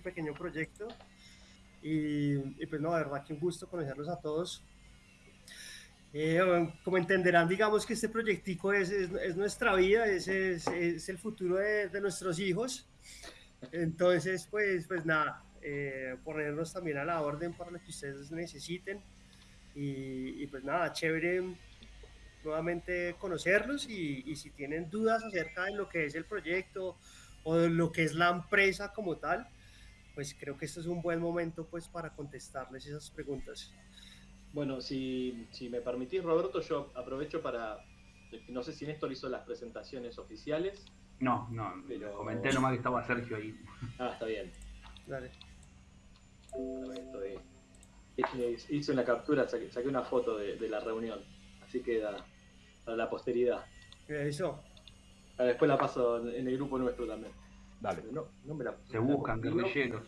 este pequeño proyecto. Y, pues no, de verdad que un gusto conocerlos a todos. Eh, como entenderán, digamos que este proyectico es, es, nuestra vida, es, es, el futuro de, de, nuestros hijos. Entonces, pues, pues nada, eh, ponernos también a la orden para lo que ustedes necesiten. Y, pues nada, chévere nuevamente conocerlos y, y, si tienen dudas acerca de lo que es el proyecto o de lo que es la empresa como tal, pues creo que este es un buen momento pues para contestarles esas preguntas. Bueno, si, si me permitís, Roberto, yo aprovecho para, no sé si Néstor hizo las presentaciones oficiales. No, no, pero comenté nomás que estaba Sergio ahí. Ah, está bien. Dale. hice una captura, saqué, una foto de, de la reunión así queda para la posteridad. Eso. Ah, después la paso en el grupo nuestro también. Dale. No, no me la, Se buscan guerrilleros.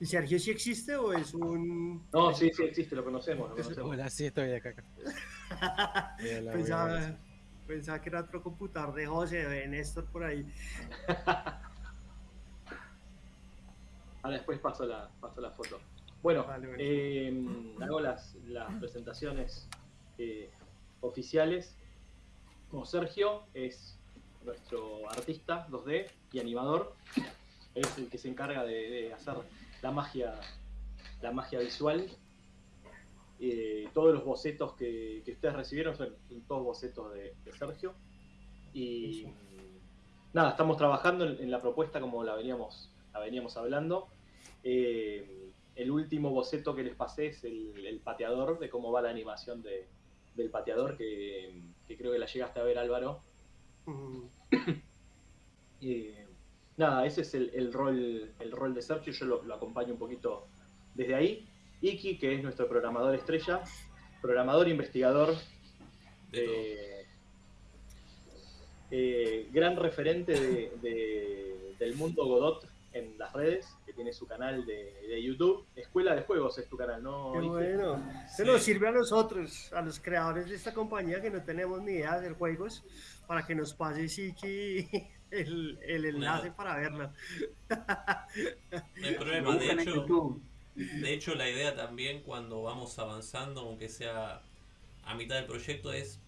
¿Y Sergio sí existe o es un.? No, sí, sí existe, lo conocemos. Lo conocemos. Hola, sí, estoy acá. pensaba, pensaba, que era otro computador de José, de Néstor por ahí. Ahora después paso la, paso la foto. Bueno, eh, hago las, las presentaciones eh, oficiales. Como Sergio es nuestro artista 2D y animador, es el que se encarga de, hacer la magia, la magia visual. Eh, todos los bocetos que, ustedes recibieron son, todos bocetos de, Sergio. Y nada, estamos trabajando en, la propuesta como la veníamos, la veníamos hablando. Eh, el último boceto que les pasé es el, pateador, de cómo va la animación de, del pateador, que, creo que la llegaste a ver Álvaro. nada, ese es el, rol, el rol de Sergio, yo lo, acompaño un poquito desde ahí. Iki, que es nuestro programador estrella, programador investigador, eh, eh, gran referente del mundo Godot en las redes, que tiene su canal de, YouTube. Escuela de Juegos es tu canal, ¿no? Qué bueno. Se nos sirve a nosotros, a los creadores de esta compañía que no tenemos ni idea de juegos, para que nos pase Siki el, el enlace para verlo. No hay problema, de hecho, de hecho la idea también cuando vamos avanzando, aunque sea a mitad del proyecto, es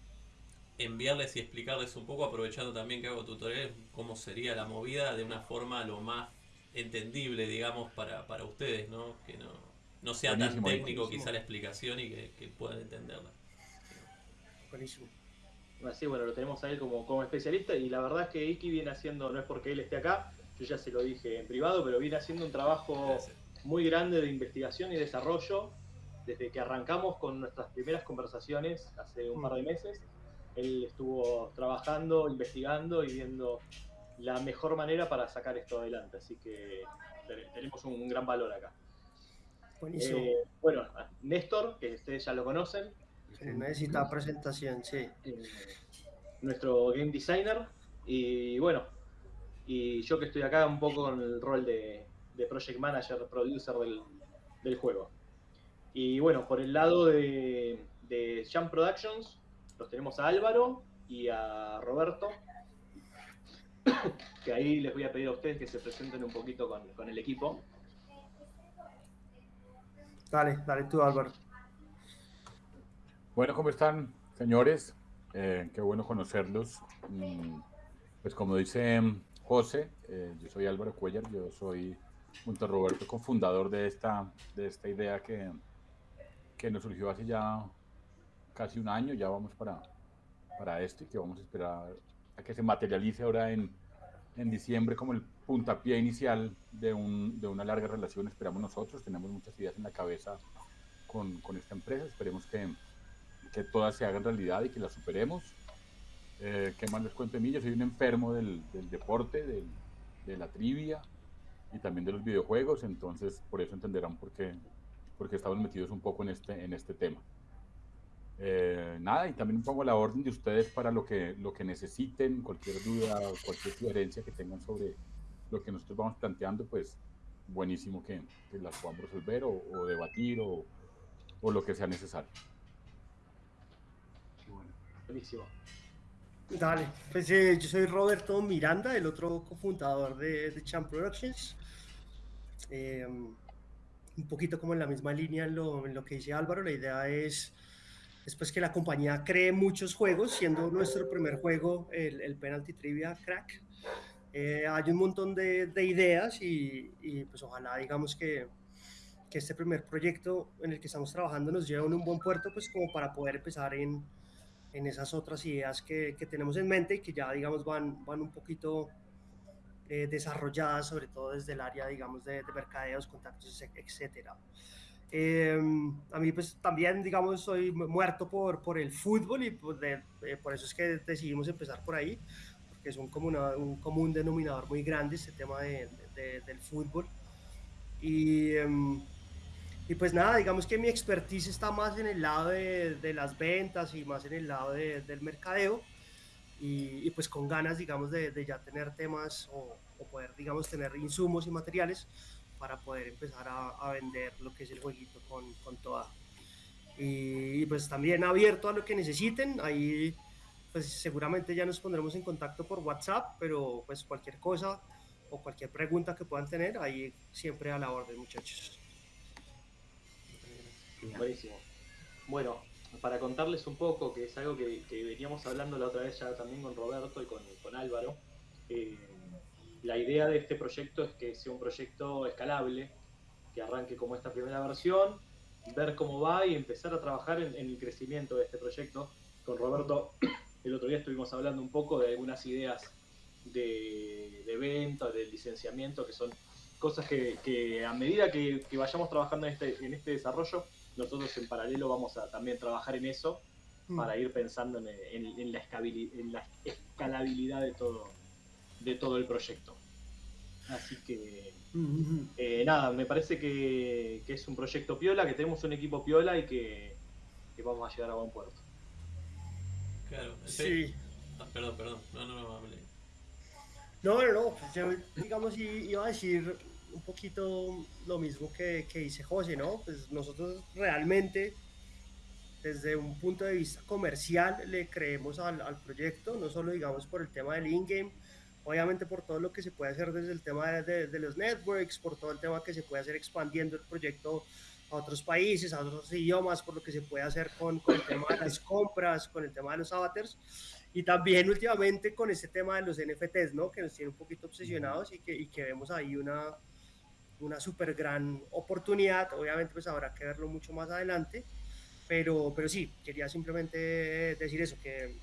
enviarles y explicarles un poco, aprovechando también que hago tutoriales, cómo sería la movida de una forma lo más entendible, digamos, para, para ustedes, ¿no? Que no, no sea tan técnico quizá la explicación y que, puedan entenderla. Buenísimo. Así, bueno, lo tenemos a él como, como especialista y la verdad es que Iki viene haciendo, no es porque él esté acá, yo ya se lo dije en privado, pero viene haciendo un trabajo muy grande de investigación y desarrollo desde que arrancamos con nuestras primeras conversaciones hace un par de mm. meses. Él estuvo trabajando, investigando y viendo la mejor manera para sacar esto adelante. Así que tenemos un gran valor acá. Buenísimo. Eh, bueno, Néstor, que ustedes ya lo conocen. necesita presentación, sí. Eh, nuestro game designer. Y bueno, y yo que estoy acá un poco con el rol de, project manager, producer del, juego. Y bueno, por el lado de, de Jump Productions, los tenemos a Álvaro y a Roberto, que ahí les voy a pedir a ustedes que se presenten un poquito con, el equipo. Dale, dale tú, Álvaro. Bueno, ¿cómo están, señores? Eh, qué bueno conocerlos. Mm, pues como dice José, eh, yo soy Álvaro Cuellar, yo soy, junto a Roberto, cofundador de esta, de esta idea que, que nos surgió hace ya casi un año, ya vamos para, para esto y que vamos a esperar a que se materialice ahora en, en diciembre como el puntapié inicial de, un, de, una larga relación, esperamos nosotros, tenemos muchas ideas en la cabeza con, con esta empresa, esperemos que, que, todas se hagan realidad y que las superemos. Eh, ¿Qué más les cuento de mí? Yo soy un enfermo del, del deporte, del, de la trivia y también de los videojuegos, entonces por eso entenderán por qué, porque estamos metidos un poco en este, en este tema. Eh, nada, y también pongo la orden de ustedes para lo que, lo que necesiten, cualquier duda o cualquier sugerencia que tengan sobre lo que nosotros vamos planteando, pues buenísimo que, que las podamos resolver o, debatir o, o, lo que sea necesario. Buenísimo. Dale, pues eh, yo soy Roberto Miranda, el otro cofundador de, de Champ Productions. Em, un poquito como en la misma línea en lo, en lo, que dice Álvaro, la idea es después que la compañía cree muchos juegos, siendo nuestro primer juego el, el Penalty Trivia Crack. Eh, hay un montón de, de ideas y, y, pues ojalá digamos que, que, este primer proyecto en el que estamos trabajando nos lleve a un buen puerto, pues como para poder empezar en, en esas otras ideas que, que, tenemos en mente y que ya digamos van, van un poquito eh, desarrolladas, sobre todo desde el área, digamos, de, de mercadeos, contactos, etcétera. Eh, a mí pues también, digamos, soy muerto por, por el fútbol y pues de, eh, por eso es que decidimos empezar por ahí, porque es un, como una, un común denominador muy grande este tema de, de, del fútbol. Y, eh, y, pues nada, digamos que mi expertise está más en el lado de, las ventas y más en el lado del mercadeo y, y, pues con ganas, digamos, de ya tener temas o, o, poder, digamos, tener insumos y materiales para poder empezar a, a vender lo que es el jueguito con, con toda. Y, y, pues también abierto a lo que necesiten, ahí pues seguramente ya nos pondremos en contacto por WhatsApp, pero pues cualquier cosa o cualquier pregunta que puedan tener, ahí siempre a la orden, muchachos. Buenísimo. Bueno, para contarles un poco, que es algo que, que, veníamos hablando la otra vez ya también con Roberto y con, con Álvaro, eh, la idea de este proyecto es que sea un proyecto escalable, que arranque como esta primera versión, ver cómo va y empezar a trabajar en, en el crecimiento de este proyecto. Con Roberto, el otro día estuvimos hablando un poco de algunas ideas de, de venta, de licenciamiento, que son cosas que, que a medida que, que, vayamos trabajando en este, en este desarrollo, nosotros en paralelo vamos a también trabajar en eso mm. para ir pensando en, en, la escalabilidad de todo, de todo el proyecto. Así que, eh, nada, me parece que, que, es un proyecto piola, que tenemos un equipo piola y que, que vamos a llegar a buen puerto. Claro, sí. Ah, perdón, perdón, no, no, no, hablé. No, no, no, pues yo, digamos, iba a decir un poquito lo mismo que, que dice José, ¿no? Pues nosotros realmente, desde un punto de vista comercial, le creemos al, al proyecto, no solo, digamos, por el tema del in-game, obviamente por todo lo que se puede hacer desde el tema de, los networks, por todo el tema que se puede hacer expandiendo el proyecto a otros países, a otros idiomas, por lo que se puede hacer con, el tema de las compras, con el tema de los avatars y también últimamente con este tema de los NFTs, ¿no? Que nos tiene un poquito obsesionados y que, y que vemos ahí una, una súper gran oportunidad. Obviamente pues habrá que verlo mucho más adelante, pero, pero sí, quería simplemente decir eso, que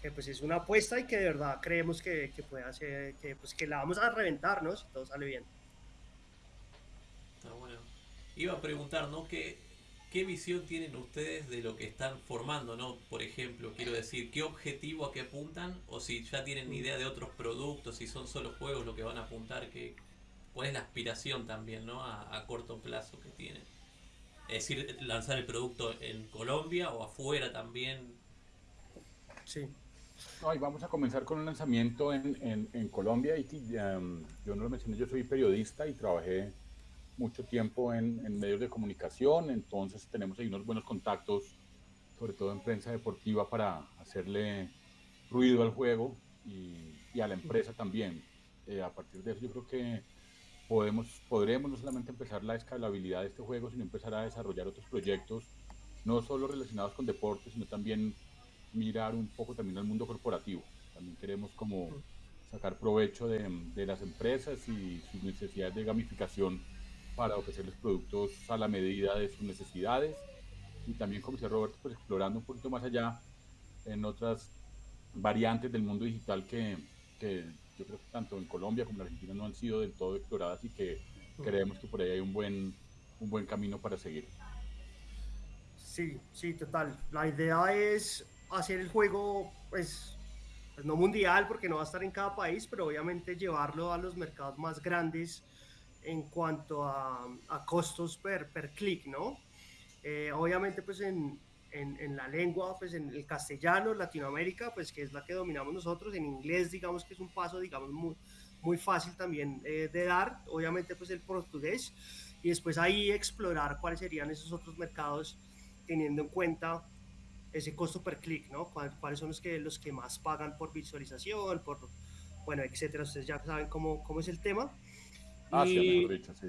que pues es una apuesta y que de verdad creemos que, que puede hacer, que pues que la vamos a reventar, ¿no? Si todo sale bien. Está bueno. Iba a preguntar, ¿no? ¿Qué, ¿Qué visión tienen ustedes de lo que están formando, ¿no? Por ejemplo, quiero decir, ¿qué objetivo a qué apuntan? O si ya tienen idea de otros productos, si son solo juegos lo que van a apuntar, que, ¿cuál es la aspiración también, ¿no? A, a corto plazo que tienen. Es decir, lanzar el producto en Colombia o afuera también. Sí. No, y vamos a comenzar con un lanzamiento en, en, en Colombia. Y um, yo no lo mencioné, yo soy periodista y trabajé mucho tiempo en, en, medios de comunicación, entonces tenemos ahí unos buenos contactos, sobre todo en prensa deportiva, para hacerle ruido al juego y, y a la empresa también. Eh, a partir de eso yo creo que podemos, podremos no solamente empezar la escalabilidad de este juego, sino empezar a desarrollar otros proyectos, no solo relacionados con deportes, sino también mirar un poco también al mundo corporativo. También queremos como sacar provecho de, de, las empresas y sus necesidades de gamificación para ofrecerles productos a la medida de sus necesidades. Y también, como decía Roberto, pues explorando un poquito más allá en otras variantes del mundo digital que, que yo creo que tanto en Colombia como en Argentina no han sido del todo exploradas y que creemos que por ahí hay un buen, un buen camino para seguir. Sí, sí, total. La idea es hacer el juego, pues, no mundial, porque no va a estar en cada país, pero obviamente llevarlo a los mercados más grandes en cuanto a, costos per, per clic, ¿no? Eh, obviamente, pues en, en, en, la lengua, pues en el castellano, Latinoamérica, pues que es la que dominamos nosotros, en inglés, digamos que es un paso, digamos, muy, muy fácil también eh, de dar, obviamente, pues el portugués, y después ahí explorar cuáles serían esos otros mercados, teniendo en cuenta ese costo per clic, ¿no? ¿Cuáles son los que, los que más pagan por visualización, por, bueno, etcétera? Ustedes ya saben cómo, cómo es el tema. Ah, sí, dicho, sí.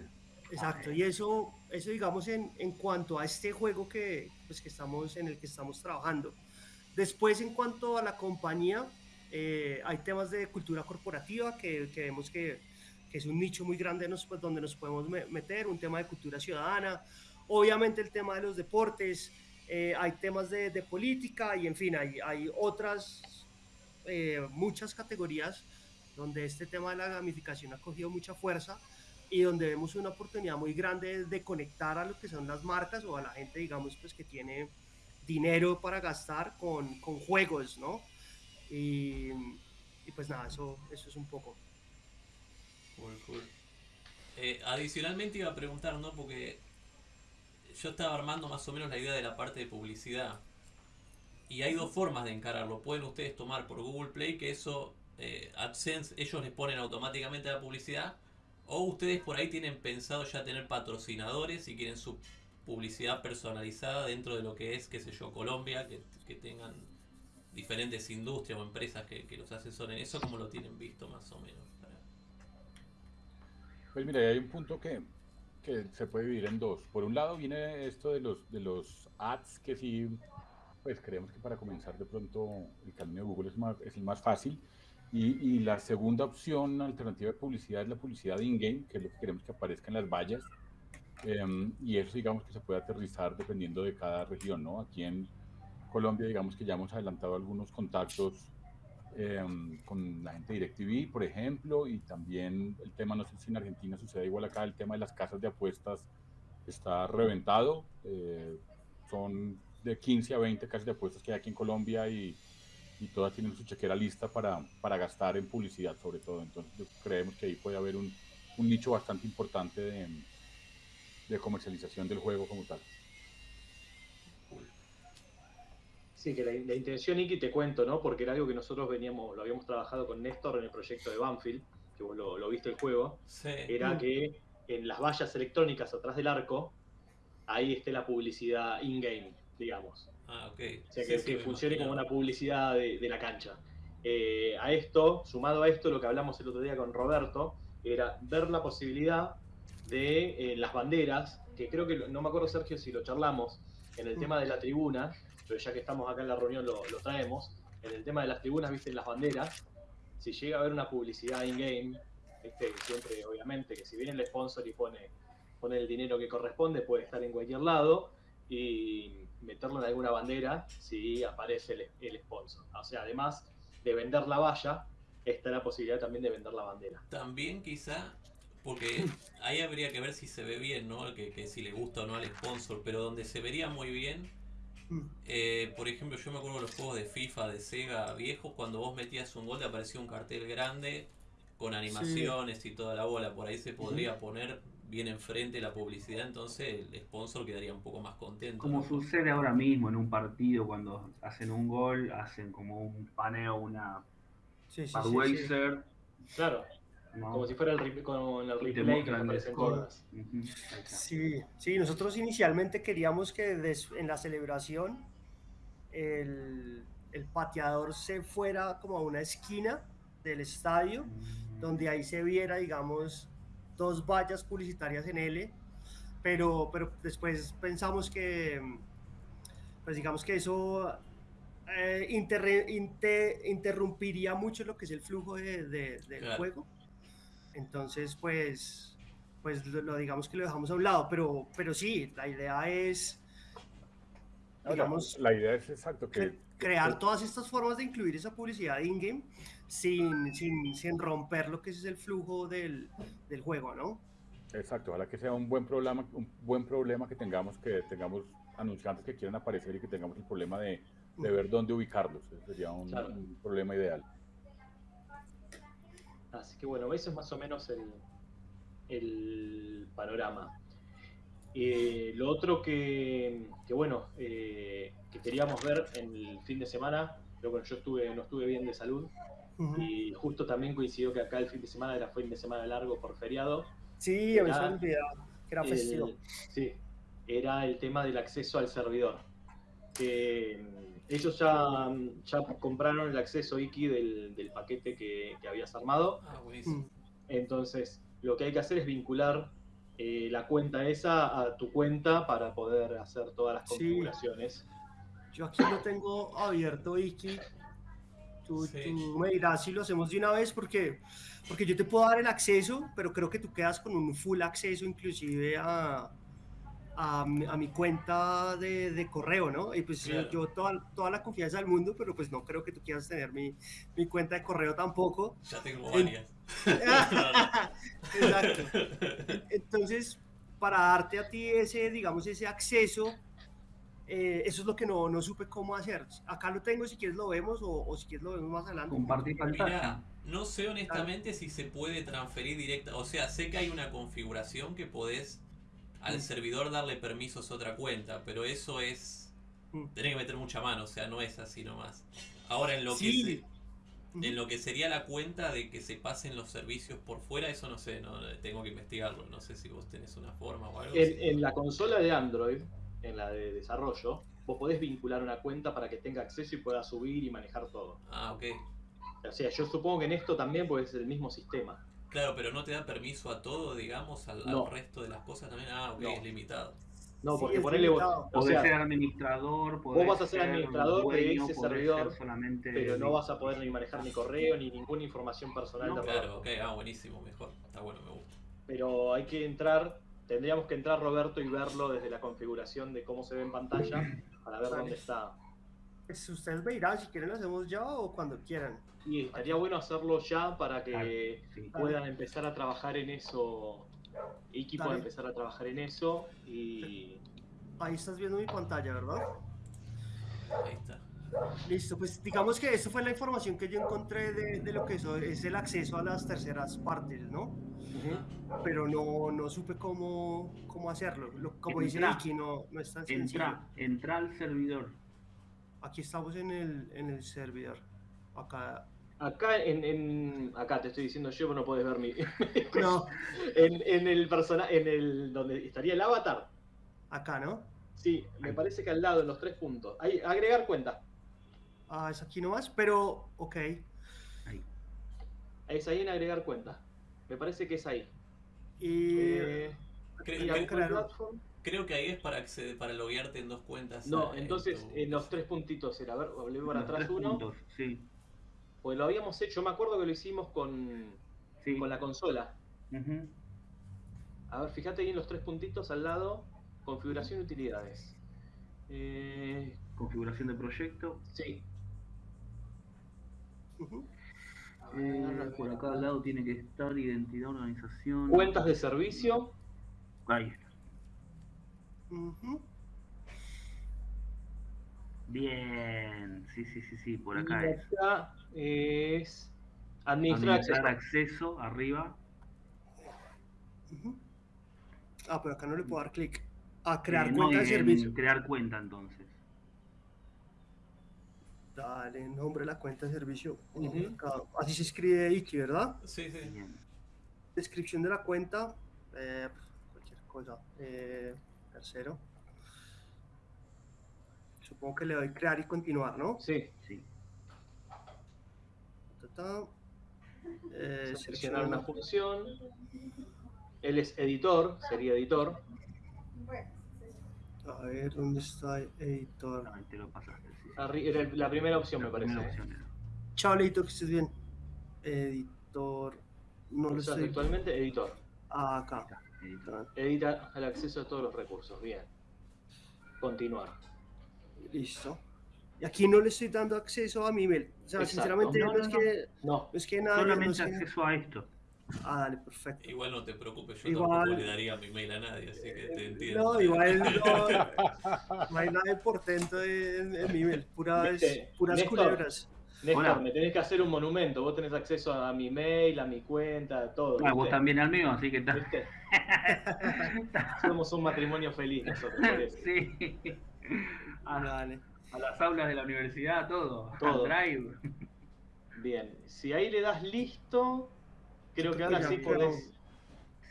Exacto, y eso, eso digamos en, en cuanto a este juego que, pues, que estamos, en el que estamos trabajando. Después, en cuanto a la compañía, eh, hay temas de cultura corporativa que, que vemos que, que, es un nicho muy grande pues, donde nos podemos meter, un tema de cultura ciudadana, obviamente el tema de los deportes, eh, hay temas de, de, política y en fin, hay, hay otras eh, muchas categorías donde este tema de la gamificación ha cogido mucha fuerza y donde vemos una oportunidad muy grande de conectar a lo que son las marcas o a la gente, digamos, pues que tiene dinero para gastar con, con juegos, ¿no? Y, y, pues nada, eso, eso es un poco. Cool, cool. Eh, adicionalmente iba a preguntar, ¿no? Porque yo estaba armando más o menos la idea de la parte de publicidad. Y hay dos formas de encararlo. Pueden ustedes tomar por Google Play, que eso, eh, AdSense, ellos les ponen automáticamente la publicidad o ustedes por ahí tienen pensado ya tener patrocinadores y quieren su publicidad personalizada dentro de lo que es, qué sé yo, Colombia, que, tengan diferentes industrias o empresas que, los asesoren. ¿Eso cómo lo tienen visto más o menos? Pues mira, hay un punto que, que se puede dividir en dos. Por un lado viene esto de los, de los ads que sí, pues creemos que para comenzar de pronto el camino de Google es, más, es el más fácil y, la segunda opción alternativa de publicidad es la publicidad in-game, que es lo que queremos que aparezca en las vallas. Em, y eso digamos que se puede aterrizar dependiendo de cada región, ¿no? Aquí en Colombia digamos que ya hemos adelantado algunos contactos em, con la gente de DirecTV, por ejemplo, y también el tema, no sé si en Argentina sucede igual acá, el tema de las casas de apuestas está reventado. Eh, son de 15 a 20 casas de apuestas que hay aquí en Colombia y y todas tienen su chequera lista para, para gastar en publicidad sobre todo. Entonces creemos que ahí puede haber un, un nicho bastante importante de, de, comercialización del juego como tal. Sí, que la, la, intención, Iki, te cuento, ¿no? Porque era algo que nosotros veníamos, lo habíamos trabajado con Néstor en el proyecto de Banfield, que vos lo, lo viste el juego, era mm. que en las vallas electrónicas atrás del arco, ahí esté la publicidad in-game, digamos. Ah, ok. O sea, que, funcione como una publicidad de, la cancha. Eh, a esto, sumado a esto, lo que hablamos el otro día con Roberto, era ver la posibilidad de eh, las banderas, que creo que, no me acuerdo Sergio si lo charlamos, en el mm. tema de la tribuna, pero ya que estamos acá en la reunión lo, traemos, en el tema de las tribunas, viste, las banderas, si llega a haber una publicidad in-game, siempre obviamente que si viene el sponsor y pone, pone el dinero que corresponde, puede estar en cualquier lado, y meterlo en alguna bandera si aparece el, sponsor. O sea, además de vender la valla, está la posibilidad también de vender la bandera. También quizá, porque ahí habría que ver si se ve bien, ¿no? Que, que si le gusta o no al sponsor, pero donde se vería muy bien. Eh, por ejemplo, yo me acuerdo de los juegos de FIFA, de Sega viejos, cuando vos metías un gol te aparecía un cartel grande con animaciones y toda la bola, por ahí se podría poner bien enfrente la publicidad, entonces el sponsor quedaría un poco más contento. Como sucede ahora mismo en un partido, cuando hacen un gol, hacen como un paneo, una sí, Claro. Como si fuera el, con el replay que aparecen todas. Sí, sí, nosotros inicialmente queríamos que en la celebración el, el, pateador se fuera como a una esquina del estadio, mm. donde ahí se viera, digamos, dos vallas publicitarias en L, pero, pero después pensamos que, pues digamos que eso eh, interrumpiría mucho lo que es el flujo de, del juego. Entonces, pues, pues lo, digamos que lo dejamos a un lado, pero, pero sí, la idea es, digamos, la, idea es exacto que crear todas estas formas de incluir esa publicidad in-game sin, sin, sin, romper lo que es el flujo del, del, juego, ¿no? Exacto, ojalá que sea un buen problema, un buen problema que tengamos, que tengamos anunciantes que quieran aparecer y que tengamos el problema de, de ver dónde ubicarlos. Ese sería un, un, problema ideal. Así que bueno, eso es más o menos el, el panorama. Eh, lo otro que, que bueno, eh, que queríamos ver en el fin de semana, pero bueno, yo estuve, no estuve bien de salud, y justo también coincidió que acá el fin de semana era fin de semana largo por feriado. Sí, me olvidado que era festivo. sí, era el tema del acceso al servidor. Que mm, ellos ya, ya compraron el acceso Iki del, paquete que, habías armado. Ah, buenísimo. Mm. Entonces, lo que hay que hacer es vincular eh, la cuenta esa a tu cuenta para poder hacer todas las configuraciones. Yo aquí lo tengo abierto, Iki. Tú, me dirás si lo hacemos de una vez porque, porque yo te puedo dar el acceso, pero creo que tú quedas con un full acceso inclusive a, a, mi cuenta de, de, correo, ¿no? Y pues yo toda, toda la confianza del mundo, pero pues no creo que tú quieras tener mi, mi cuenta de correo tampoco. Ya tengo varias. Exacto. Entonces, para darte a ti ese, digamos, ese acceso, eh, eso es lo que no, no, supe cómo hacer. Acá lo tengo, si quieres lo vemos o, o si quieres lo vemos más adelante. Compartir pantalla. no sé honestamente si se puede transferir directa, o sea, sé que hay una configuración que podés al servidor darle permisos a otra cuenta, pero eso es... Mm. Tenés que meter mucha mano, o sea, no es así nomás. Ahora, en lo que... en lo que sería la cuenta de que se pasen los servicios por fuera, eso no sé, no tengo que investigarlo. No sé si vos tenés una forma o algo. En, en la consola de Android, en la de desarrollo, vos podés vincular una cuenta para que tenga acceso y pueda subir y manejar todo. Ah, ok. O sea, yo supongo que en esto también puede ser el mismo sistema. Claro, pero no te da permiso a todo, digamos, al, resto de las cosas también. Ah, ok, es limitado. No, porque ponele vos. O sea, ser administrador. Vos vas a ser administrador de ese servidor, pero no vas a poder ni manejar ni correo ni ninguna información personal de Claro, ok, ah, buenísimo, mejor. Está bueno, me gusta. Pero hay que entrar, tendríamos que entrar Roberto y verlo desde la configuración de cómo se ve en pantalla para ver dónde está. Pues ustedes me dirán si quieren lo hacemos ya o cuando quieran. Y estaría bueno hacerlo ya para que puedan empezar a trabajar en eso. Iki pueda empezar a trabajar en eso y. Ahí estás viendo mi pantalla, ¿verdad? Ahí está. Listo, pues digamos que esto fue la información que yo encontré de, lo que es el acceso a las terceras partes, ¿no? Pero no, no supe cómo, cómo hacerlo. como dice Iki, no, no es tan entra, Entra al servidor. Aquí estamos en el, en el servidor. Acá Acá en, en, acá te estoy diciendo yo, pero no puedes ver mi. no. En, en el personaje, en el donde estaría el avatar. Acá, ¿no? Sí, me parece que al lado, en los tres puntos. Ahí, agregar cuenta. Ah, es aquí nomás, pero ok. Ahí. Es ahí en agregar cuenta. Me parece que es ahí. Y. Eh, creo, que ahí es para acceder, para loguearte en dos cuentas. No, entonces en los tres puntitos era. A ver, volví para atrás uno. sí. Pues lo habíamos hecho, me acuerdo que lo hicimos con, con la consola. A ver, fíjate ahí en los tres puntitos al lado, configuración y utilidades. Eh, configuración de proyecto. Sí. Eh, por acá al lado tiene que estar identidad, organización. Cuentas de servicio. Ahí Bien, sí, sí, sí, sí, por acá es. Acá es administrar, acceso. arriba. Ah, pero acá no le puedo dar clic. A crear eh, cuenta de servicio. Crear cuenta entonces. Dale, nombre de la cuenta de servicio. Así se escribe Iki, ¿verdad? Sí, sí. Descripción de la cuenta. Eh, cualquier cosa. Eh, tercero. Supongo que le doy crear y continuar, ¿no? Sí. Sí. Eh, seleccionar una función. Él es editor, sería editor. A ver, ¿dónde está editor? Ahí te lo pasaste. Era la primera opción, me parece. Chao, editor, que estés bien. Editor. No lo sé. Actualmente, editor. Ah, acá. Editor. Edita el acceso a todos los recursos. Bien. Continuar. Listo. Y aquí no le estoy dando acceso a mi email. O sea, sinceramente no, es que, no. es que nada. Solamente acceso a esto. Ah, dale, perfecto. Igual no te preocupes, yo igual, tampoco le daría mi mail a nadie, así que te entiendo. No, igual no, no hay nada de portento en, en mi email, puras, puras culebras. Néstor, me tenés que hacer un monumento. Vos tenés acceso a mi mail, a mi cuenta, a todo. Ah, vos también al mío, así que está. Somos un matrimonio feliz nosotros. sí. A, las aulas de la universidad, todo. Todo. Drive. Bien, si ahí le das listo, creo que ahora sí podés.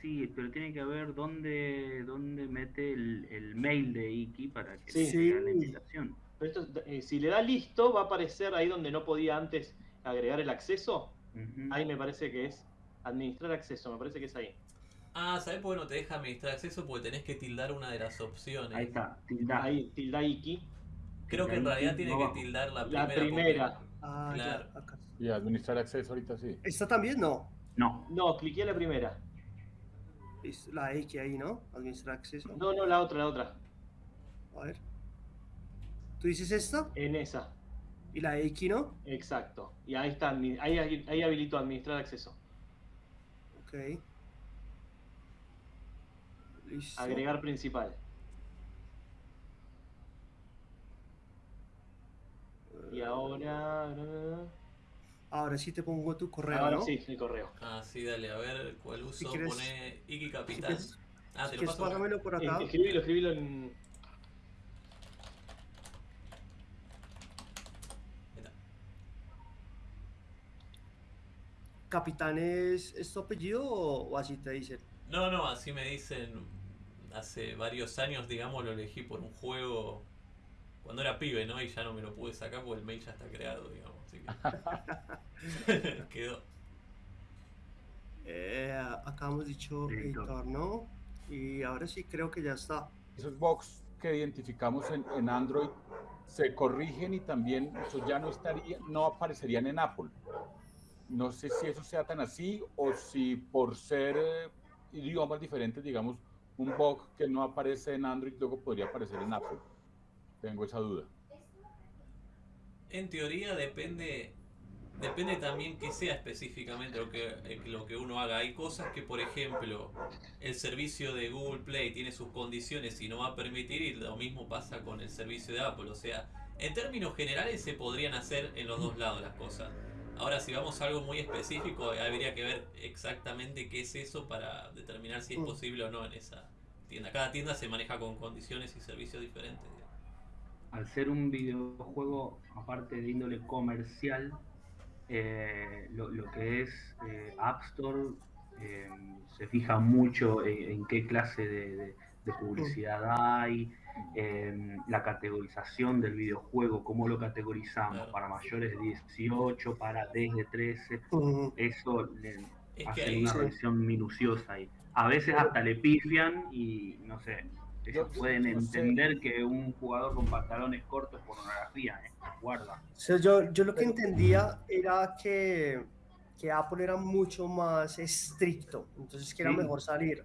Sí, pero tiene que ver dónde, dónde mete el, el mail de Iki para que sí. la invitación. Eh, si le da listo, va a aparecer ahí donde no podía antes agregar el acceso. Ahí me parece que es administrar acceso, me parece que es ahí. Ah, ¿sabes por qué no te deja administrar acceso? Porque tenés que tildar una de las opciones. Ahí está, tilda. Ahí, tilda Iki. Creo que en realidad tiene que tildar la primera. La primera. Ah, claro. acá. Y administrar acceso ahorita sí. ¿Esta también no? No. No, cliqué la primera. Es la X ahí, ¿no? Administrar acceso. No, no, la otra, la otra. A ver. ¿Tú dices esta? En esa. ¿Y la X no? Exacto. Y ahí está, ahí, ahí habilito administrar acceso. Ok. Listo. Agregar principal. Y ahora. Ahora sí te pongo tu correo. Ahora ¿no? sí, el correo. Ah, sí, dale, a ver cuál uso. Si quieres, pone Iki Capital. Si ah, te lo paso. Pásamelo por acá. Escribilo, escribilo en. ¿Capitán es, es tu apellido o, o así te dicen? No, no, así me dicen hace varios años, digamos, lo elegí por un juego cuando era pibe, ¿no? Y ya no me lo pude sacar porque el mail ya está creado, digamos. Así que quedó. Eh, acá hemos dicho editor, ¿no? Y ahora sí creo que ya está. Esos box que identificamos en, en Android se corrigen y también eso ya no estaría, no aparecerían en Apple. No sé si eso sea tan así o si por ser eh, idiomas diferentes, digamos, un bug que no aparece en Android luego podría aparecer en Apple. Tengo esa duda. En teoría depende depende también que sea específicamente lo que, eh, lo que uno haga. Hay cosas que, por ejemplo, el servicio de Google Play tiene sus condiciones y no va a permitir y lo mismo pasa con el servicio de Apple. O sea, en términos generales se podrían hacer en los dos lados las cosas. Ahora, si vamos a algo muy específico, habría que ver exactamente qué es eso para determinar si es mm. posible o no en esa tienda. Cada tienda se maneja con condiciones y servicios diferentes. Al ser un videojuego, aparte de índole comercial, eh, lo, que es eh, App Store eh, se fija mucho en, qué clase de, publicidad hay, la categorización del videojuego, cómo lo categorizamos, para mayores de 18, para desde 13, eso le hace una revisión minuciosa ahí. A veces hasta le pifian y no sé, ellos pueden entender que un jugador con pantalones cortos es pornografía, ¿eh? guarda. yo, yo lo que entendía era que, que, Apple era mucho más estricto, entonces que era mejor salir.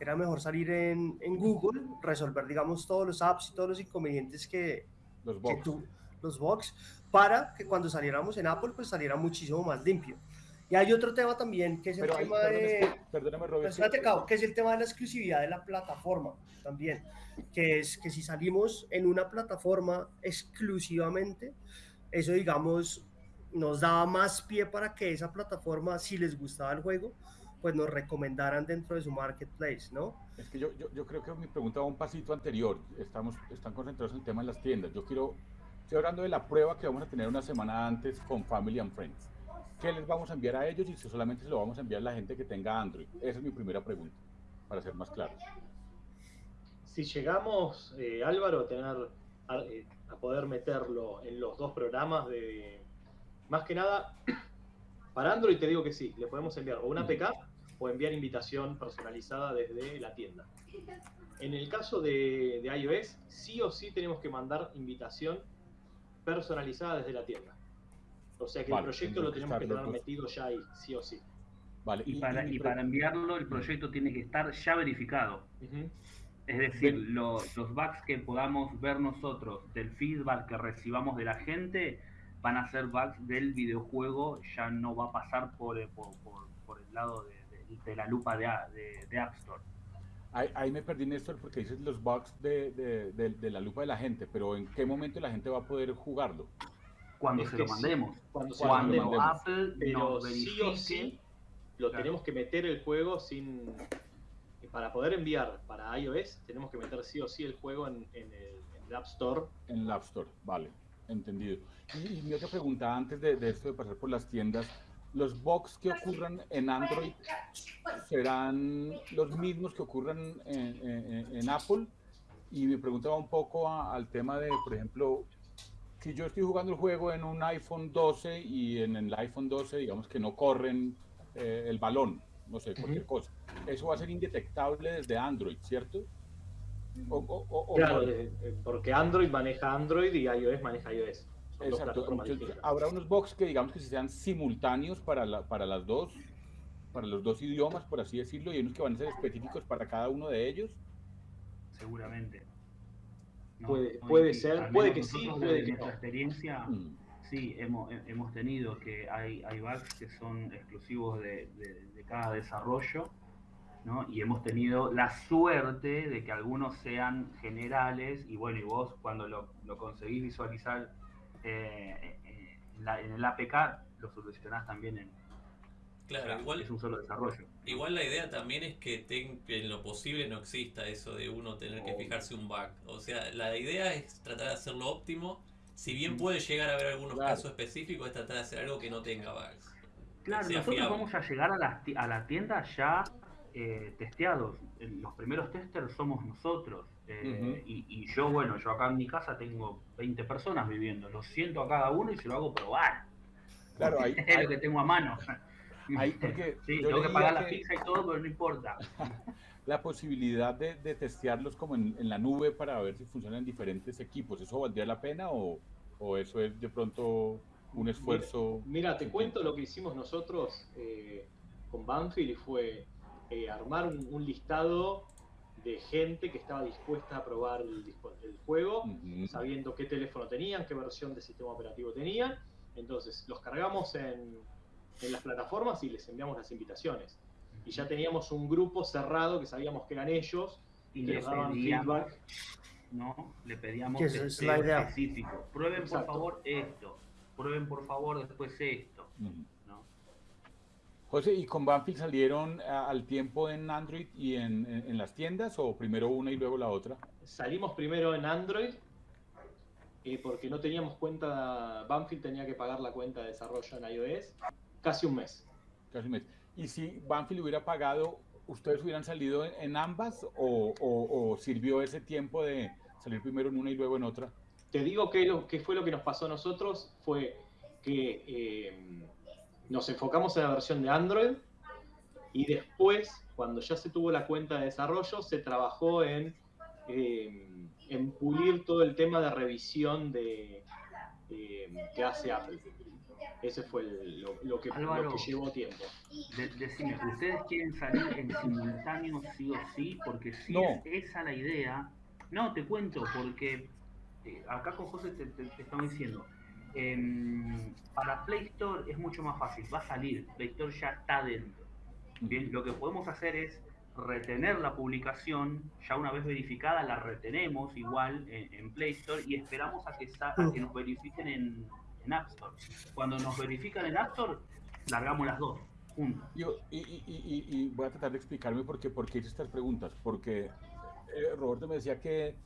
Era mejor salir en, en, Google, resolver, digamos, todos los apps y todos los inconvenientes que, los box. tú, los box, para que cuando saliéramos en Apple, pues saliera muchísimo más limpio. Y hay otro tema también, que es el tema de... Perdóname, Robert. que es el tema de la exclusividad de la plataforma también. Que es que si salimos en una plataforma exclusivamente, eso, digamos, nos daba más pie para que esa plataforma, si les gustaba el juego, pues nos recomendaran dentro de su marketplace, ¿no? Es que yo, yo, yo creo que mi pregunta va un pasito anterior. Estamos, están concentrados en el tema de las tiendas. Yo quiero, estoy hablando de la prueba que vamos a tener una semana antes con Family and Friends. ¿qué les vamos a enviar a ellos y si solamente se lo vamos a enviar a la gente que tenga Android? Esa es mi primera pregunta, para ser más claro. Si llegamos, eh, Álvaro, a, tener, eh, a, poder meterlo en los dos programas de... Más que nada, para Android te digo que sí, le podemos enviar o una APK o enviar invitación personalizada desde la tienda. En el caso de, de iOS, sí o sí tenemos que mandar invitación personalizada desde la tienda. O sea que el proyecto lo tenemos que tener metido ya ahí, sí o sí. Vale. Y, para, y, para enviarlo, el proyecto tiene que estar ya verificado. Es decir, los bugs que podamos ver nosotros, del feedback que recibamos de la gente, van a ser bugs del videojuego, ya no va a pasar por, eh, por, por, el lado de, la lupa de, de, App Store. Ahí, me perdí, Néstor, porque dices los bugs de, la lupa de la gente, pero ¿en qué momento la gente va a poder jugarlo? cuando se lo mandemos. cuando, se Apple pero sí o sí lo tenemos que meter el juego sin para poder enviar para iOS tenemos que meter sí o sí el juego en, el, App Store. En el App Store, vale, entendido. Y, mi otra pregunta antes de, esto de pasar por las tiendas, ¿los bugs que ocurran en Android serán los mismos que ocurran en, Apple? Y mi pregunta va un poco al tema de, por ejemplo, si yo estoy jugando el juego en un iPhone 12 y en el iPhone 12, digamos que no corren eh, el balón, no sé, cualquier cosa, eso va a ser indetectable desde Android, ¿cierto? claro, eh, porque Android maneja Android y iOS maneja iOS. Exacto. habrá unos box que digamos que sean simultáneos para, para las dos, para los dos idiomas, por así decirlo, y unos que van a ser específicos para cada uno de ellos. Seguramente. puede, puede ser, puede que sí, puede que no. experiencia, mm. sí, hemos, hemos tenido que hay, hay bugs que son exclusivos de, de cada desarrollo y hemos tenido la suerte de que algunos sean generales y bueno, y vos cuando lo, conseguís visualizar eh, eh, en, el APK, lo solucionás también en... Claro, igual es un solo desarrollo. Igual la idea también es que en lo posible no exista eso de uno tener que fijarse un bug. O sea, la idea es tratar de hacerlo óptimo. Si bien puede llegar a haber algunos casos específicos, es tratar de hacer algo que no tenga bugs. Claro, nosotros vamos a llegar a la, a la tienda ya eh, testeados. Los primeros testers somos nosotros. Eh, y, yo, bueno, yo acá en mi casa tengo 20 personas viviendo. Lo siento a cada uno y se lo hago probar. Claro, ahí, es lo que tengo a mano. Ahí, porque sí, tengo que pagar la pizza y todo, pero no importa. la posibilidad de, testearlos como en, la nube para ver si funcionan en diferentes equipos, ¿eso valdría la pena o, eso es de pronto un esfuerzo? Mira, te cuento lo que hicimos nosotros eh, con Banfield y fue eh, armar un, listado de gente que estaba dispuesta a probar el, juego, sabiendo qué teléfono tenían, qué versión de sistema operativo tenían. Entonces los cargamos en, las plataformas y les enviamos las invitaciones. Y ya teníamos un grupo cerrado que sabíamos que eran ellos y les daban feedback. No, le pedíamos es específico. Prueben por favor esto, prueben por favor después esto. José, ¿y con Banfield salieron al tiempo en Android y en, las tiendas o primero una y luego la otra? Salimos primero en Android eh, porque no teníamos cuenta, Banfield tenía que pagar la cuenta de desarrollo en iOS casi un mes. Casi un mes. ¿Y si Banfield hubiera pagado, ustedes hubieran salido en, ambas o, sirvió ese tiempo de salir primero en una y luego en otra? Te digo que lo que fue lo que nos pasó a nosotros fue que... Eh, nos enfocamos en la versión de Android y después, cuando ya se tuvo la cuenta de desarrollo, se trabajó en, em, en pulir todo el tema de revisión de, que hace Apple. Ese fue lo, que, llevó tiempo. decime, ¿ustedes quieren salir en simultáneo sí o sí? Porque si es esa la idea, no, te cuento, porque eh, acá con José te, te estamos diciendo, para Play Store es mucho más fácil, va a salir, Play Store ya está dentro. Bien, lo que podemos hacer es retener la publicación, ya una vez verificada la retenemos igual en, Play Store y esperamos a que, que nos verifiquen en, App Store. Cuando nos verifican en App Store, largamos las dos. Yo, y, voy a tratar de explicarme por qué, por qué hice estas preguntas, porque eh, Roberto me decía que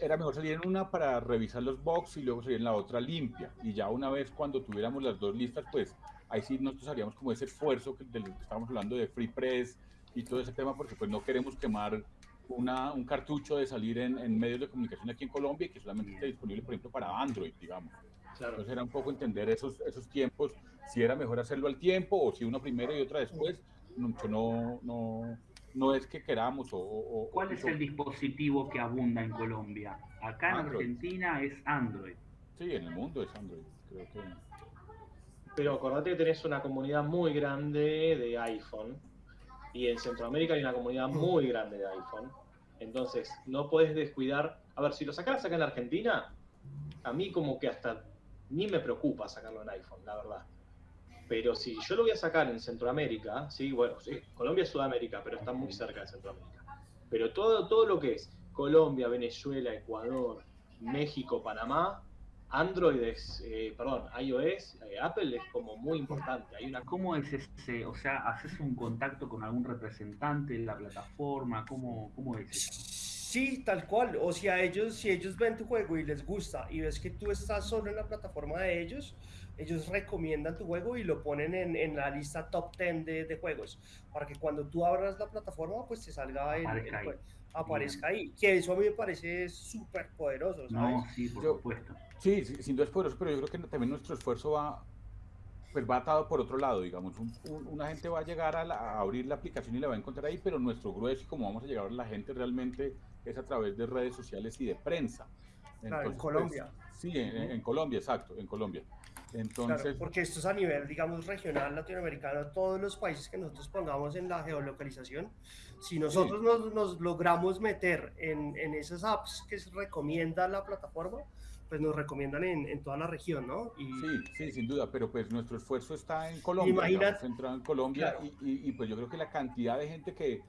era mejor salir en una para revisar los box y luego salir en la otra limpia. Y ya una vez cuando tuviéramos las dos listas, pues ahí sí nosotros haríamos como ese esfuerzo que, del que estábamos hablando de Free Press y todo ese tema, porque pues no queremos quemar una, un cartucho de salir en, en, medios de comunicación aquí en Colombia y que solamente esté disponible, por ejemplo, para Android, digamos. Entonces era un poco entender esos, esos tiempos, si era mejor hacerlo al tiempo o si uno primero y otra después, no, no, no es que queramos o... ¿Cuál es el dispositivo que abunda en Colombia? Acá en Argentina es Android. Sí, en el mundo es Android, creo que... Pero acordate que tenés una comunidad muy grande de iPhone y en Centroamérica hay una comunidad muy grande de iPhone. Entonces, no puedes descuidar... A ver, si lo sacaras acá en Argentina, a mí como que hasta ni me preocupa sacarlo en iPhone, la verdad. Pero si yo lo voy a sacar en Centroamérica, sí, bueno, sí, Colombia es Sudamérica, pero está muy cerca de Centroamérica. Pero todo, todo lo que es Colombia, Venezuela, Ecuador, México, Panamá, Android es, eh, perdón, iOS, eh, Apple es como muy importante. Hay una... ¿Cómo es ese? O sea, ¿haces un contacto con algún representante de la plataforma? ¿Cómo, cómo es eso? Sí, tal cual. O sea, ellos, si ellos ven tu juego y les gusta y ves que tú estás solo en la plataforma de ellos, ellos recomiendan tu juego y lo ponen en, en la lista top 10 de, de, juegos, para que cuando tú abras la plataforma, pues te salga el, aparezca, ahí. Que eso a mí me parece súper poderoso, ¿sabes? No, sí, por supuesto. Sí, sin duda es poderoso, pero yo creo que también nuestro esfuerzo va, pues va atado por otro lado, digamos, una gente va a llegar a, abrir la aplicación y la va a encontrar ahí, pero nuestro grueso y cómo vamos a llegar a la gente realmente es a través de redes sociales y de prensa. en pues, Colombia. sí, en, Colombia, exacto, en Colombia. Entonces, porque esto es a nivel, digamos, regional latinoamericano, todos los países que nosotros pongamos en la geolocalización, si nosotros nos, logramos meter en, en, esas apps que recomienda la plataforma, pues nos recomiendan en, toda la región, ¿no? Y, sí, sí, sin duda, pero pues nuestro esfuerzo está en Colombia, Imagínate, centrado en Colombia y, pues yo creo que la cantidad de gente que,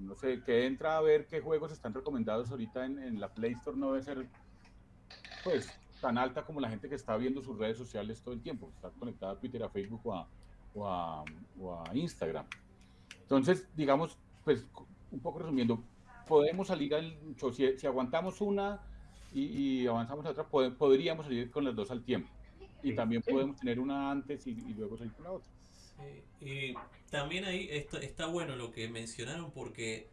no sé, que entra a ver qué juegos están recomendados ahorita en, en la Play Store no debe ser, pues, tan alta como la gente que está viendo sus redes sociales todo el tiempo, está conectada a Twitter, a Facebook o a, o a, Instagram. Entonces, digamos, pues un poco resumiendo, podemos salir al, si, si aguantamos una y, avanzamos a otra, podríamos salir con las dos al tiempo. Y también podemos tener una antes y, luego salir con la otra. Y también ahí está, está bueno lo que mencionaron porque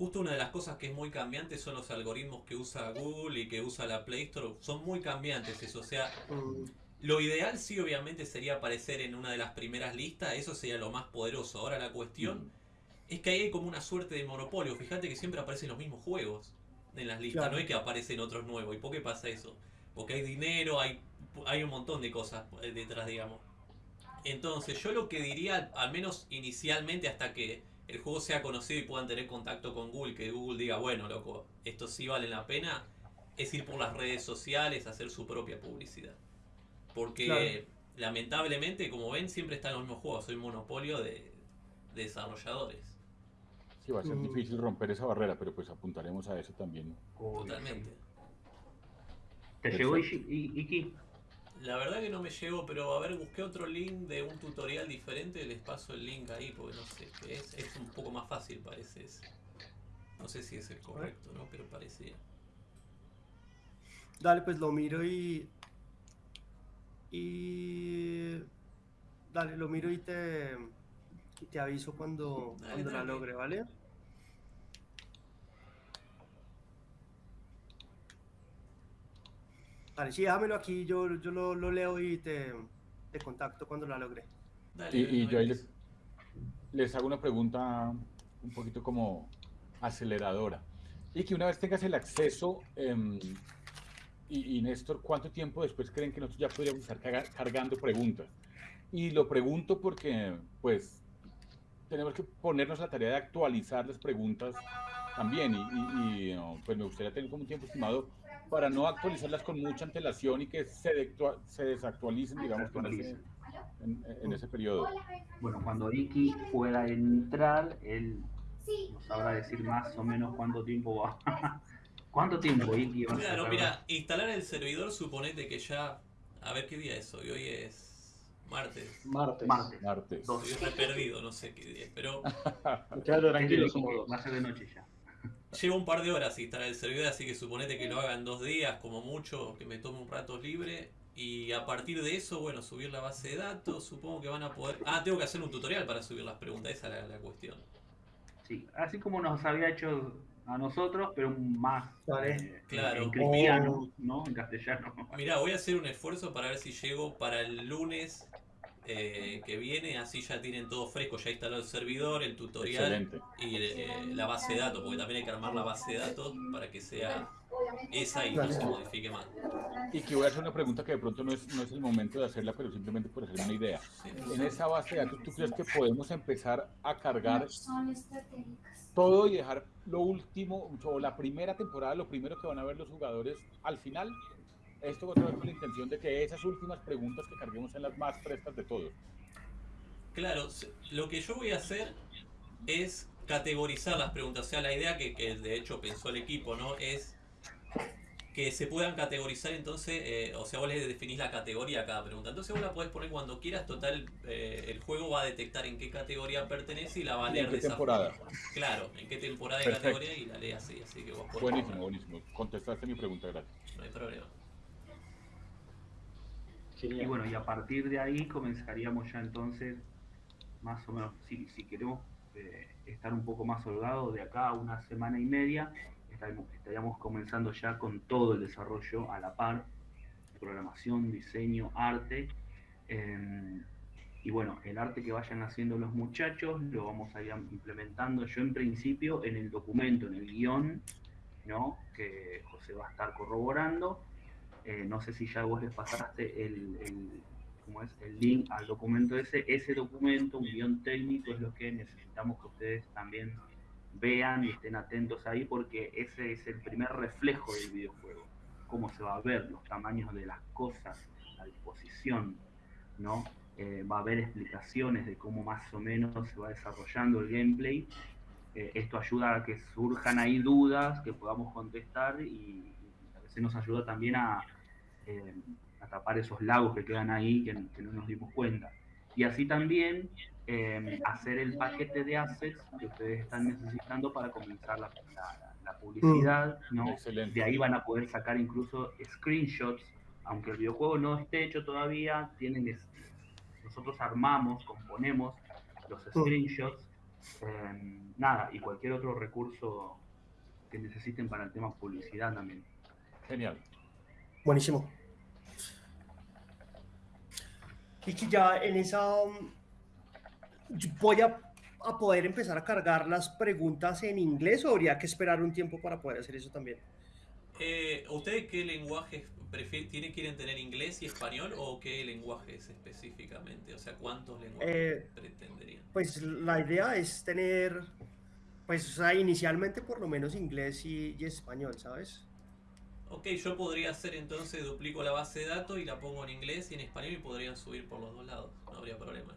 justo una de las cosas que es muy cambiante son los algoritmos que usa Google y que usa la Play Store. Son muy cambiantes eso. O sea, mm. lo ideal sí obviamente sería aparecer en una de las primeras listas. Eso sería lo más poderoso. Ahora la cuestión mm. es que ahí hay como una suerte de monopolio. Fíjate que siempre aparecen los mismos juegos en las listas. No es que aparecen otros nuevos. ¿Y por qué pasa eso? Porque hay dinero, hay, hay un montón de cosas detrás, digamos. Entonces yo lo que diría, al menos inicialmente hasta que el juego sea conocido y puedan tener contacto con Google, que Google diga, bueno, loco, esto sí vale la pena, es ir por las redes sociales, hacer su propia publicidad. Porque lamentablemente, como ven, siempre están los mismos juegos, soy monopolio de, desarrolladores. Sí, va a ser mm. difícil romper esa barrera, pero pues apuntaremos a eso también. Totalmente. ¿Te llegó Iki? La verdad que no me llegó, pero a ver, busqué otro link de un tutorial diferente, les paso el link ahí porque no sé qué es. Es un poco más fácil, parece. No sé si es el correcto, ¿no? Pero parecía. Dale, pues lo miro y. Y. Dale, lo miro y te. Y te aviso cuando, cuando la logre, ¿vale? Vale, sí, déjamelo aquí, yo, yo lo, lo leo y te, te, contacto cuando la logre. y, yo ahí les, les, hago una pregunta un poquito como aceleradora. Y que una vez tengas el acceso, em, y, y, Néstor, ¿cuánto tiempo después creen que nosotros ya podríamos estar cargando preguntas? Y lo pregunto porque, pues, tenemos que ponernos la tarea de actualizar las preguntas también. Y, y pues me gustaría tener como un tiempo estimado para no actualizarlas con mucha antelación y que se, se desactualicen, digamos, en, ese periodo. Bueno, cuando Iki pueda entrar, él nos sabrá decir más o menos cuánto tiempo va. ¿Cuánto tiempo, Iki? Claro, mira, instalar el servidor, suponete que ya. A ver qué día es hoy. Hoy es martes. Martes. Martes. martes. Estoy perdido, no sé qué día. Pero. Claro, tranquilo, somos Va a ser de noche ya. Lleva un par de horas instalar el servidor, así que suponete que lo haga en dos días, como mucho, que me tome un rato libre. Y a partir de eso, bueno, subir la base de datos, supongo que van a poder... Ah, tengo que hacer un tutorial para subir las preguntas, esa es la, cuestión. Sí, así como nos había hecho a nosotros, pero más eh, claro. en cristiano, ¿no? En castellano. Mira, voy a hacer un esfuerzo para ver si llego para el lunes eh, que viene, así ya tienen todo fresco, ya instaló el servidor, el tutorial y eh, la base de datos, porque también hay que armar la base de datos para que sea esa y no se modifique más. Y que voy a hacer una pregunta que de pronto no es, no es el momento de hacerla, pero simplemente por hacer una idea. En esa base de datos, ¿tú crees que podemos empezar a cargar todo y dejar lo último, o la primera temporada, lo primero que van a ver los jugadores al final? Esto otra vez con la intención de que esas últimas preguntas que carguemos sean las más frescas de todos. Claro, lo que yo voy a hacer es categorizar las preguntas. O sea, la idea que, de hecho pensó el equipo, ¿no? Es que se puedan categorizar entonces, eh, o sea, vos le definís la categoría a cada pregunta. Entonces vos la podés poner cuando quieras, total, eh, el juego va a detectar en qué categoría pertenece y la va a leer ¿En qué temporada? Claro, en qué temporada de categoría y la lee así, así que vos Buenísimo, buenísimo. Contestaste mi pregunta, gracias. No hay problema. Y bueno, y a partir de ahí comenzaríamos ya entonces, más o menos, si, si queremos eh, estar un poco más holgados, de acá a una semana y media, estaríamos, estaríamos, comenzando ya con todo el desarrollo a la par programación, diseño, arte. Em, y bueno, el arte que vayan haciendo los muchachos lo vamos a ir implementando yo en principio en el documento, en el guion, ¿no? que José va a estar corroborando. Eh, no sé si ya vos les pasaste el, el, es? el link al documento ese. Ese documento, un guion técnico, es lo que necesitamos que ustedes también vean y estén atentos ahí porque ese es el primer reflejo del videojuego. Cómo se va a ver, los tamaños de las cosas, la disposición, ¿no? Eh, va a haber explicaciones de cómo más o menos se va desarrollando el gameplay. Eh, esto ayuda a que surjan ahí dudas que podamos contestar y, veces nos ayuda también a, eh, a, tapar esos lagos que quedan ahí que, que no nos dimos cuenta. Y así también Em, hacer el paquete de assets que ustedes están necesitando para comenzar la, publicidad, mm. ¿no? De ahí van a poder sacar incluso screenshots, aunque el videojuego no esté hecho todavía, tienen nosotros armamos, componemos los mm. screenshots, em, nada, y cualquier otro recurso que necesiten para el tema publicidad también. Genial. Buenísimo. Y que ya en esa voy a, poder empezar a cargar las preguntas en inglés o habría que esperar un tiempo para poder hacer eso también? Eh, ¿Ustedes qué lenguaje prefieren? ¿Tienen, quieren tener inglés y español o qué lenguajes específicamente? O sea, ¿cuántos lenguajes eh, pretenderían? Pues la idea es tener, pues inicialmente por lo menos inglés y, y español, ¿sabes? Ok, yo podría hacer entonces, duplico la base de datos y la pongo en inglés y en español y podrían subir por los dos lados, no habría problemas.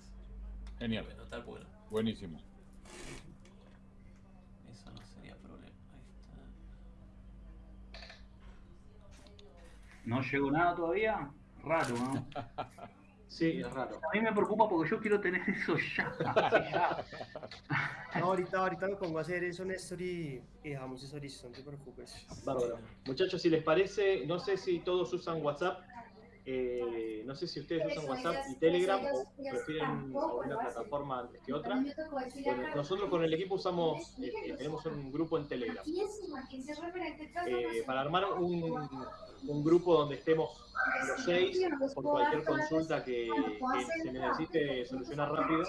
Genial. Bueno, Buenísimo. Eso no sería problema. Ahí está. No llegó nada todavía. Raro, ¿no? Sí, es raro. A mí me preocupa porque yo quiero tener eso ya. ahorita, ahorita me pongo a hacer eso, Néstor, y, y dejamos eso listo, no te preocupes. Bárbaro. Muchachos, si les parece, no sé si todos usan WhatsApp. Eh, no sé si ustedes usan WhatsApp y Telegram o prefieren alguna plataforma antes que otra. nosotros con el equipo usamos, eh, eh, tenemos un grupo en Telegram. para armar un, un, grupo donde estemos los seis, por cualquier consulta que, se necesite solucionar rápido.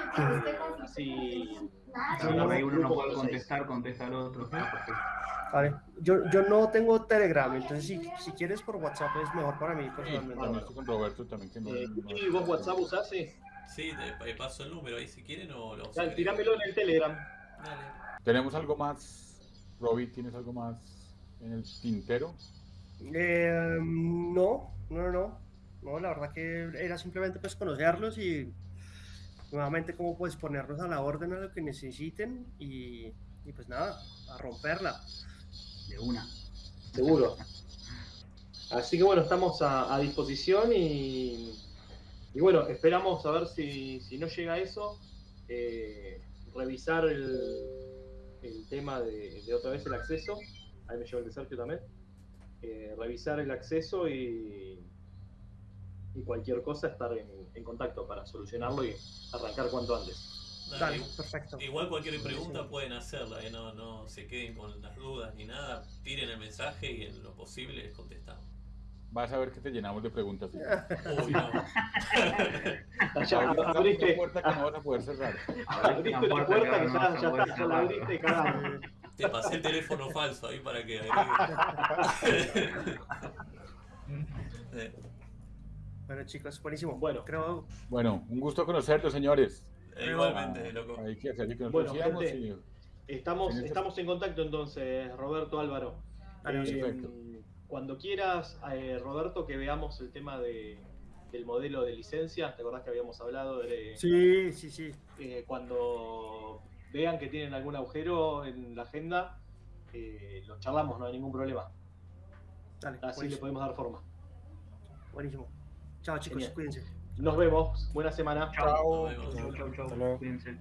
así, uno no puede contestar, contesta al otro. Vale. Yo, yo no tengo Telegram, entonces si, si quieres por WhatsApp es mejor para mí personalmente. Sí, con Roberto también. Que no, eh, ¿Y vos WhatsApp usás? Sí, sí te paso el número ahí si quieren o lo Dale, Tíramelo en el Telegram. Dale. ¿Tenemos algo más? Robbie, ¿tienes algo más en el tintero? Eh, no, no, no. No, la verdad que era simplemente pues conocerlos y nuevamente cómo puedes ponernos a la orden a lo que necesiten y, pues nada, a romperla de una. Seguro. Así que bueno, estamos a, disposición y, y, bueno, esperamos a ver si, no llega eso, eh, revisar el, tema de, otra vez el acceso, ahí me lleva el de Sergio también, eh, revisar el acceso y, y cualquier cosa estar en, en contacto para solucionarlo y arrancar cuanto antes perfecto. Igual cualquier pregunta pueden hacerla, ¿eh? no, no se queden con las dudas ni nada. Tiren el mensaje y en lo posible les contestamos. Vas a ver que te llenamos de preguntas. Uy, no. ya, abriste. puerta que no vas a poder cerrar. Abriste la puerta que ya, ya, ya la abriste, Te pasé el teléfono falso ahí para que Bueno, chicos, buenísimo. Bueno, creo. Bueno, un gusto conocerlos, señores. Igualmente, loco. bueno, gente, estamos, estamos en contacto entonces, Roberto Álvaro. Eh, cuando quieras, eh, Roberto, que veamos el tema de, del modelo de licencia, ¿te acordás que habíamos hablado de... Sí, sí, sí. Eh, cuando vean que tienen algún agujero en la agenda, lo charlamos, no hay ningún problema. Así le podemos dar forma. Buenísimo. Chao chicos, cuídense. Nos vemos. Buena semana. Chao. Chao, chao, chao. Cuídense.